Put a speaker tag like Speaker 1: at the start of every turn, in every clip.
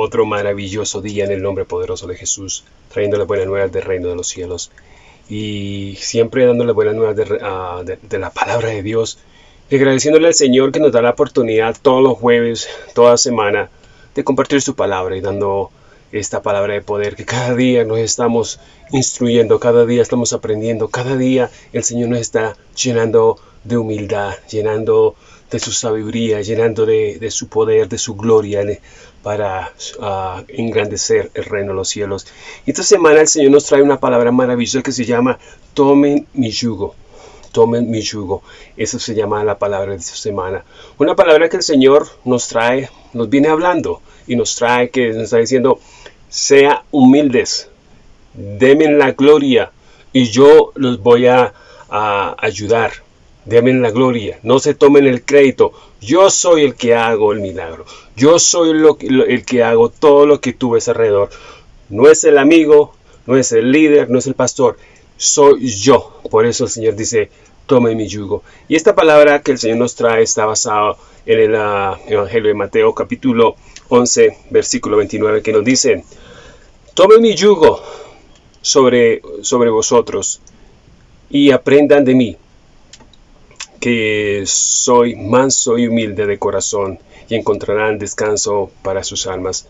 Speaker 1: otro maravilloso día en el nombre poderoso de Jesús, trayendo las buenas nuevas del reino de los cielos y siempre dándole buenas nuevas de, de, la palabra de Dios y agradeciéndole al Señor que nos da la oportunidad todos los jueves, toda semana, de compartir su palabra y dando esta palabra de poder que cada día nos estamos instruyendo, cada día estamos aprendiendo, cada día el Señor nos está llenando de humildad, llenando de su sabiduría, llenando de, su poder, de su gloria para ah, engrandecer el reino de los cielos. Esta semana el Señor nos trae una palabra maravillosa que se llama tomen mi yugo. Tomen mi yugo. Eso se llama la palabra de esta semana. Una palabra que el Señor nos trae, nos viene hablando y nos trae que nos está diciendo, sea humildes, denme la gloria y yo los voy a, ayudar. Denme la gloria, no se tomen el crédito. Yo soy el que hago el milagro. Yo soy el que hago todo lo que tú ves alrededor. No es el amigo, no es el líder, no es el pastor. Soy yo. Por eso el Señor dice, tome mi yugo. Y esta palabra que el Señor nos trae está basada en el ah, Evangelio de Mateo capítulo 11, versículo 29, que nos dice, Tomen mi yugo sobre, sobre vosotros y aprendan de mí, soy manso y humilde de corazón, y encontrarán descanso para sus almas.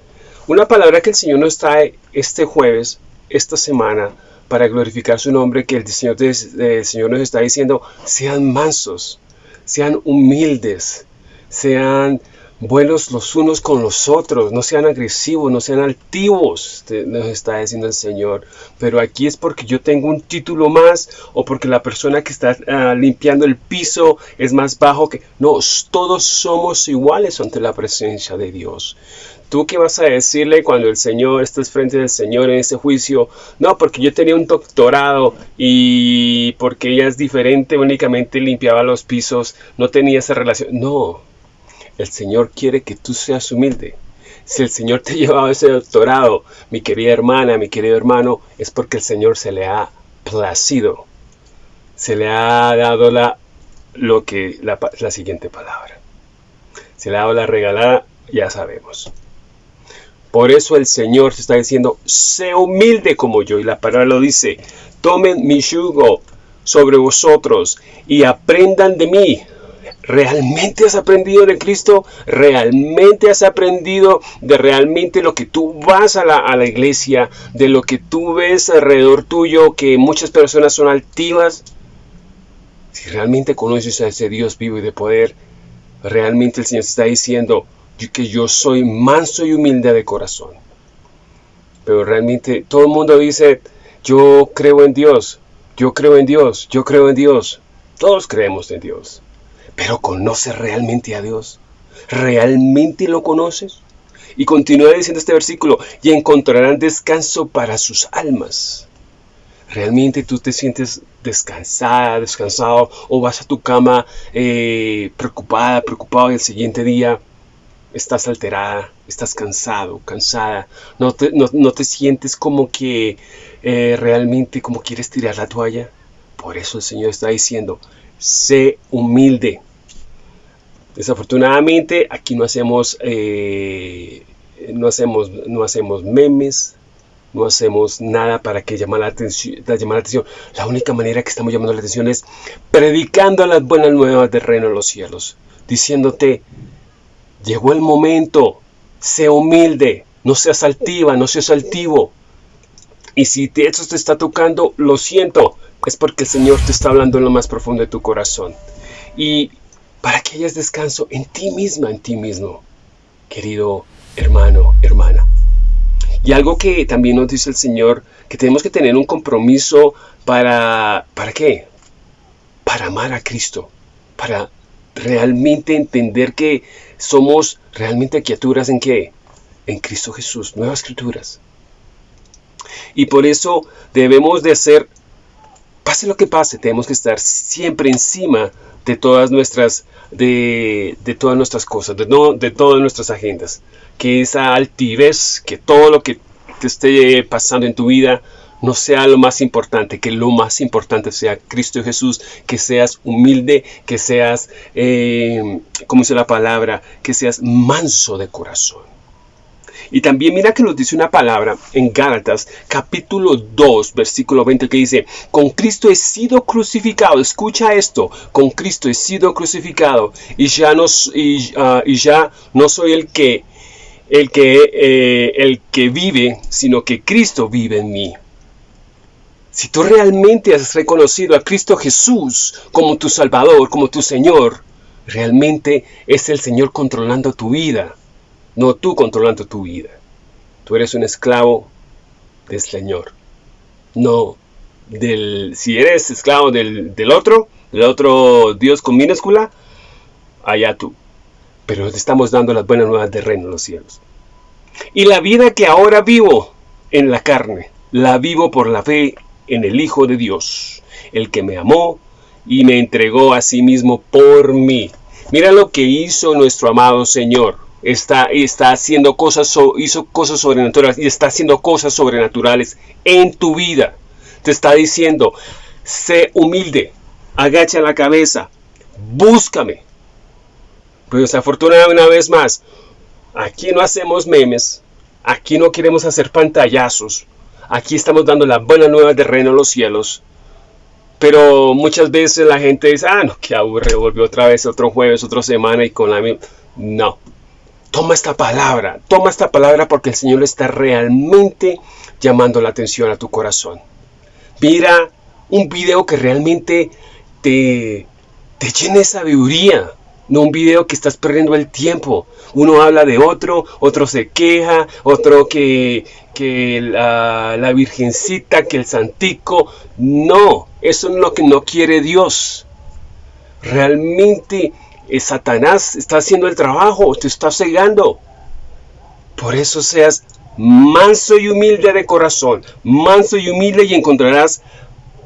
Speaker 1: Una palabra que el Señor nos trae este jueves, esta semana, para glorificar su nombre, que el Señor, el Señor nos está diciendo, sean mansos, sean humildes, sean buenos los unos con los otros, no sean agresivos, no sean altivos, nos está diciendo el Señor. Pero aquí es porque yo tengo un título más o porque la persona que está ah, limpiando el piso es más bajo que... No, todos somos iguales ante la presencia de Dios. ¿Tú qué vas a decirle cuando el Señor estés frente del Señor en ese juicio? No, porque yo tenía un doctorado y porque ella es diferente, únicamente limpiaba los pisos, no tenía esa relación. No, el Señor quiere que tú seas humilde. Si el Señor te ha llevado ese doctorado, mi querida hermana, mi querido hermano, es porque el Señor se le ha placido. Se le ha dado la, lo que, la, la siguiente palabra. Se le ha dado la regalada, ya sabemos. Por eso el Señor se está diciendo, sé humilde como yo. Y la palabra lo dice, tomen mi yugo sobre vosotros y aprendan de mí, ¿Realmente has aprendido de Cristo? ¿Realmente has aprendido de realmente lo que tú vas a la, a la iglesia, de lo que tú ves alrededor tuyo, que muchas personas son altivas? Si realmente conoces a ese Dios vivo y de poder, realmente el Señor está diciendo que yo soy manso y humilde de corazón. Pero realmente todo el mundo dice, yo creo en Dios, yo creo en Dios, yo creo en Dios. Todos creemos en Dios. Pero ¿conoces realmente a Dios? ¿Realmente lo conoces? Y continúa diciendo este versículo, y encontrarán descanso para sus almas. ¿Realmente tú te sientes descansada, descansado, o vas a tu cama eh, preocupada, preocupado y el siguiente día estás alterada, estás cansado, cansada, no te, sientes como que eh, realmente como quieres tirar la toalla? Por eso el Señor está diciendo, sé humilde, Desafortunadamente aquí no hacemos, eh, no hacemos, no hacemos memes, no hacemos nada para que llame la, atención, la atención. La única manera que estamos llamando la atención es predicando las buenas nuevas del reino de los cielos, diciéndote, llegó el momento, sé humilde, no seas altiva, no seas altivo. Y si te, eso te está tocando, lo siento, es porque el Señor te está hablando en lo más profundo de tu corazón. Y para que hayas descanso en ti misma, en ti mismo, querido hermano, hermana. Y algo que también nos dice el Señor, que tenemos que tener un compromiso para, ¿para qué? Para amar a Cristo, para realmente entender que somos realmente criaturas en qué? En Cristo Jesús, nuevas criaturas. Y por eso debemos de hacer, pase lo que pase, tenemos que estar siempre encima de todas nuestras, de, todas nuestras cosas, de, no, de todas nuestras agendas. Que esa altivez, que todo lo que te esté pasando en tu vida no sea lo más importante, que lo más importante sea Cristo Jesús, que seas humilde, que seas, eh, como dice la palabra, que seas manso de corazón. Y también mira que nos dice una palabra en Gálatas capítulo 2 versículo 20 que dice, con Cristo he sido crucificado, escucha esto, con Cristo he sido crucificado y ya no, ah, y ya no soy el que, el que, eh, el que vive, sino que Cristo vive en mí. Si tú realmente has reconocido a Cristo Jesús como tu Salvador, como tu Señor, realmente es el Señor controlando tu vida, no tú controlando tu vida. Tú eres un esclavo del Señor, no del... Si eres esclavo del, del otro, del otro Dios con minúscula, allá tú. Pero te estamos dando las buenas nuevas de reino en los cielos. Y la vida que ahora vivo en la carne, la vivo por la fe en el Hijo de Dios, el que me amó y me entregó a sí mismo por mí. Mira lo que hizo nuestro amado Señor. Está, está haciendo cosas, hizo cosas sobrenaturales y está haciendo cosas sobrenaturales en tu vida. Te está diciendo, sé humilde, agacha la cabeza, búscame. Pero desafortunadamente una vez más, aquí no hacemos memes, aquí no queremos hacer pantallazos, Aquí estamos dando la buena nueva de reino a los cielos. Pero muchas veces la gente dice, ah, no, que aburre, volvió otra vez otro jueves, otra semana y con la misma... No. Toma esta palabra, toma esta palabra porque el Señor está realmente llamando la atención a tu corazón. Mira un video que realmente te, te llene de sabiduría, no un video que estás perdiendo el tiempo. Uno habla de otro, otro se queja, otro que, que la, la virgencita, que el santico. No, eso es lo que no quiere Dios. Realmente Satanás está haciendo el trabajo, te está cegando. Por eso seas manso y humilde de corazón, manso y humilde y encontrarás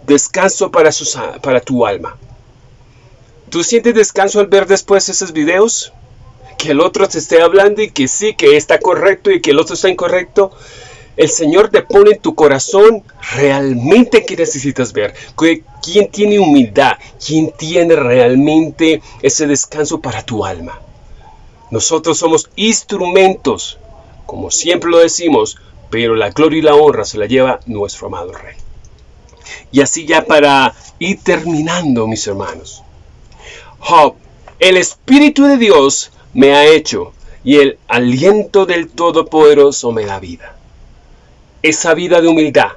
Speaker 1: descanso para, tu alma. ¿Tú sientes descanso al ver después esos videos? Que el otro te esté hablando y que sí, que está correcto y que el otro está incorrecto. El Señor te pone en tu corazón realmente que necesitas ver. ¿Quién tiene humildad? ¿Quién tiene realmente ese descanso para tu alma? Nosotros somos instrumentos, como siempre lo decimos, pero la gloria y la honra se la lleva nuestro amado Rey. Y así ya para ir terminando, mis hermanos. Job, el Espíritu de Dios me ha hecho y el aliento del Todopoderoso me da vida. Esa vida de humildad,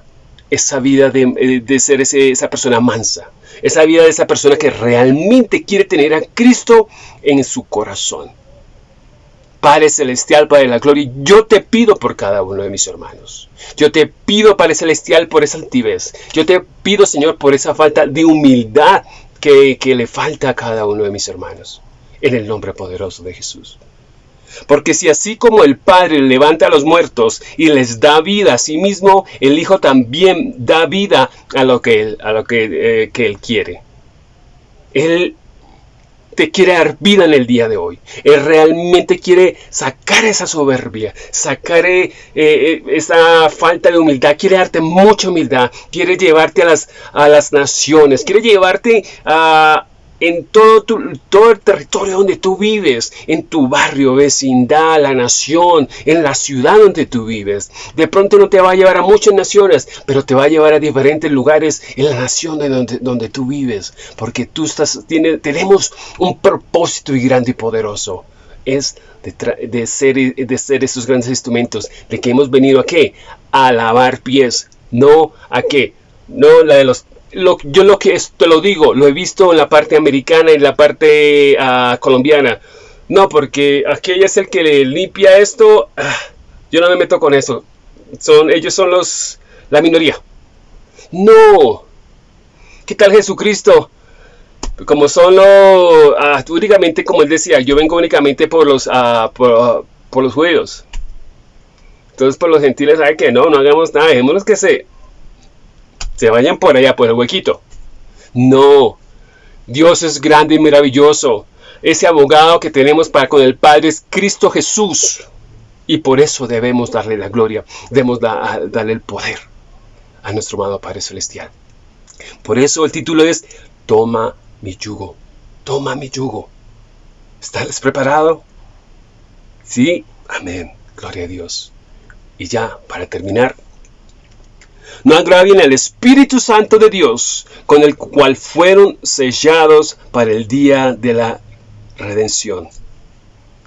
Speaker 1: esa vida de, eh, ser esa persona mansa, esa vida de esa persona que realmente quiere tener a Cristo en su corazón. Padre Celestial, Padre de la Gloria, yo te pido por cada uno de mis hermanos. Yo te pido, Padre Celestial, por esa altivez. Yo te pido, Señor, por esa falta de humildad que, le falta a cada uno de mis hermanos, en el nombre poderoso de Jesús. Porque si así como el Padre levanta a los muertos y les da vida a sí mismo, el Hijo también da vida a lo que Él, a lo que, eh, que él quiere. Él te quiere dar vida en el día de hoy. Él realmente quiere sacar esa soberbia, sacar eh, eh, esa falta de humildad, quiere darte mucha humildad, quiere llevarte a las, a las naciones, quiere llevarte a, en todo, todo el territorio donde tú vives, en tu barrio, vecindad, la nación, en la ciudad donde tú vives. De pronto no te va a llevar a muchas naciones, pero te va a llevar a diferentes lugares en la nación de donde, donde tú vives, porque tú estás, tiene, tenemos un propósito y grande y poderoso. Es de, de, ser, de ser esos grandes instrumentos, de que hemos venido a qué? A lavar pies, no a qué? No la de los yo lo que te lo digo, lo he visto en la parte americana y en la parte ah, colombiana. No, porque aquella es el que le limpia esto. Ah, yo no me meto con eso. Son, ellos son los la minoría. No. ¿Qué tal Jesucristo? Como son los, ah, únicamente como él decía, yo vengo únicamente por los, por, por, los judíos. Entonces por los gentiles, ¿sabe que no? No hagamos nada, dejémonos que se se vayan por allá, por el huequito. No, Dios es grande y maravilloso. Ese abogado que tenemos para con el Padre es Cristo Jesús. Y por eso debemos darle la gloria, debemos darle el poder a nuestro amado Padre Celestial. Por eso el título es Toma mi yugo, toma mi yugo. ¿Estás preparado? Sí, amén. Gloria a Dios. Y ya, para terminar, no agravien al Espíritu Santo de Dios, con el cual fueron sellados para el día de la redención.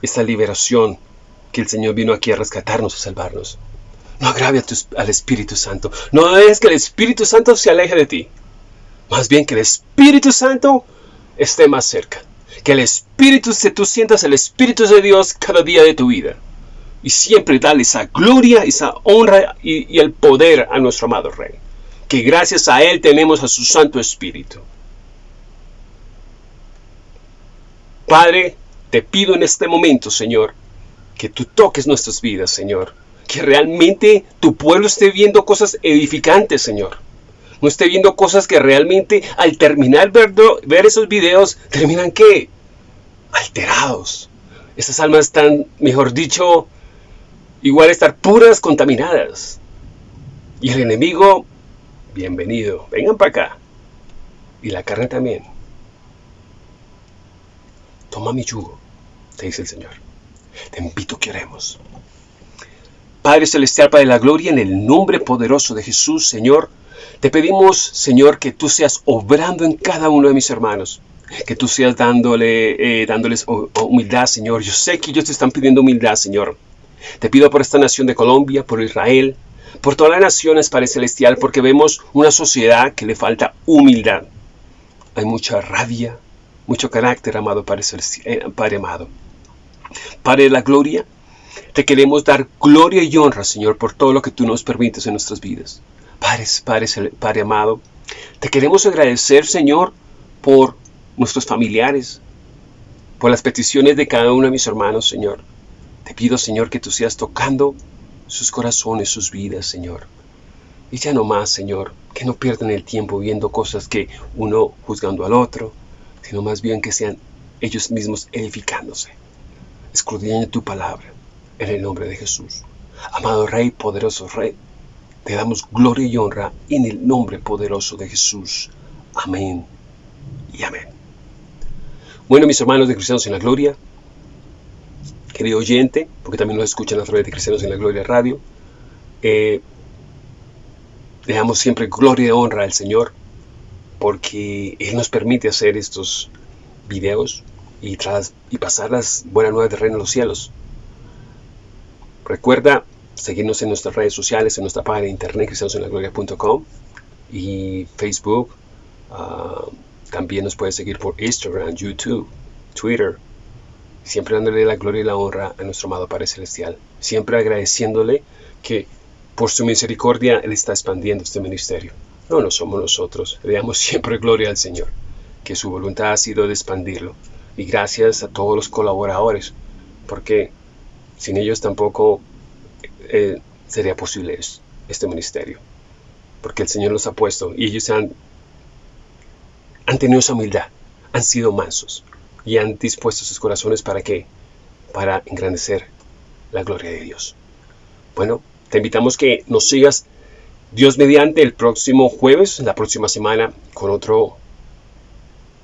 Speaker 1: Esta liberación que el Señor vino aquí a rescatarnos, a salvarnos. No agrave al Espíritu Santo. No es que el Espíritu Santo se aleje de ti. Más bien que el Espíritu Santo esté más cerca. Que el Espíritu, que tú sientas el Espíritu de Dios cada día de tu vida. Y siempre dale esa gloria, esa honra y, y el poder a nuestro amado Rey. Que gracias a Él tenemos a su Santo Espíritu. Padre, te pido en este momento, Señor, que tú toques nuestras vidas, Señor. Que realmente tu pueblo esté viendo cosas edificantes, Señor no esté viendo cosas que realmente al terminar ver, ver esos videos terminan qué? Alterados. Esas almas están, mejor dicho, igual estar puras, contaminadas. Y el enemigo, bienvenido, vengan para acá. Y la carne también. Toma mi yugo, te dice el Señor. Te invito que oremos. Padre Celestial, Padre de la Gloria, en el nombre poderoso de Jesús, Señor, te pedimos, Señor, que tú seas obrando en cada uno de mis hermanos. Que tú seas dándole, eh, dándoles humildad, Señor. Yo sé que ellos te están pidiendo humildad, Señor. Te pido por esta nación de Colombia, por Israel, por todas las naciones, Padre Celestial, porque vemos una sociedad que le falta humildad. Hay mucha rabia, mucho carácter, amado Padre, eh, Padre amado. Padre de la gloria, te queremos dar gloria y honra, Señor, por todo lo que tú nos permites en nuestras vidas. Padre, Padre, Padre amado, te queremos agradecer, Señor, por nuestros familiares, por las peticiones de cada uno de mis hermanos, Señor. Te pido, Señor, que tú seas tocando sus corazones, sus vidas, Señor. Y ya no más, Señor, que no pierdan el tiempo viendo cosas que uno juzgando al otro, sino más bien que sean ellos mismos edificándose, escudriñando tu palabra, en el nombre de Jesús. Amado Rey, poderoso Rey, te damos gloria y honra en el nombre poderoso de Jesús. Amén y amén. Bueno, mis hermanos de Cristianos en la Gloria, querido oyente, porque también nos escuchan a través de Cristianos en la Gloria Radio, eh, le damos siempre gloria y honra al Señor, porque Él nos permite hacer estos videos y, tras, y pasar las buenas nuevas de reino de los cielos. Recuerda seguirnos en nuestras redes sociales, en nuestra página de internet cristianosenlagloria.com y Facebook. Ah, también nos puede seguir por Instagram, YouTube, Twitter. Siempre dándole la gloria y la honra a nuestro amado Padre Celestial. Siempre agradeciéndole que por su misericordia Él está expandiendo este ministerio. No, no somos nosotros. Le damos siempre gloria al Señor. Que su voluntad ha sido de expandirlo. Y gracias a todos los colaboradores. Porque sin ellos tampoco eh, sería posible este ministerio. Porque el Señor los ha puesto y ellos han, han tenido esa humildad, han sido mansos y han dispuesto sus corazones para qué? Para engrandecer la gloria de Dios. Bueno, te invitamos que nos sigas Dios mediante el próximo jueves, la próxima semana, con otro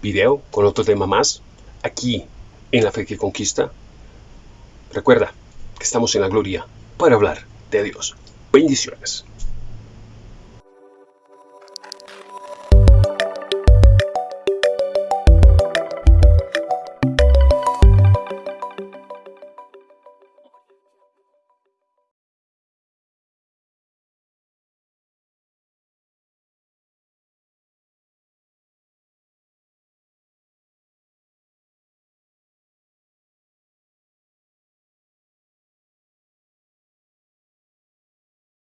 Speaker 1: video, con otro tema más, aquí en la fe que conquista. Recuerda que estamos en la gloria para hablar de Dios. Bendiciones.